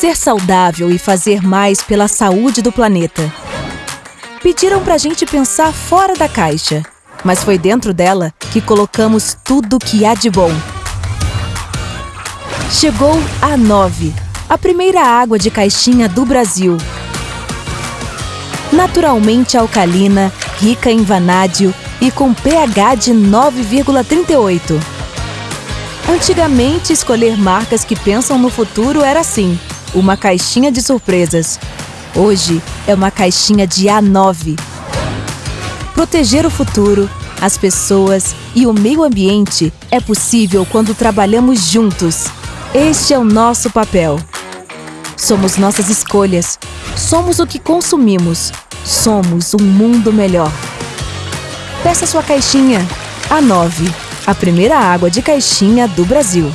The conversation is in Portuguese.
ser saudável e fazer mais pela saúde do planeta. Pediram pra gente pensar fora da caixa, mas foi dentro dela que colocamos tudo que há de bom. Chegou a 9, a primeira água de caixinha do Brasil. Naturalmente alcalina, rica em vanádio e com pH de 9,38. Antigamente, escolher marcas que pensam no futuro era assim, uma caixinha de surpresas. Hoje é uma caixinha de A9. Proteger o futuro, as pessoas e o meio ambiente é possível quando trabalhamos juntos. Este é o nosso papel. Somos nossas escolhas. Somos o que consumimos. Somos um mundo melhor. Peça sua caixinha. A 9. A primeira água de caixinha do Brasil.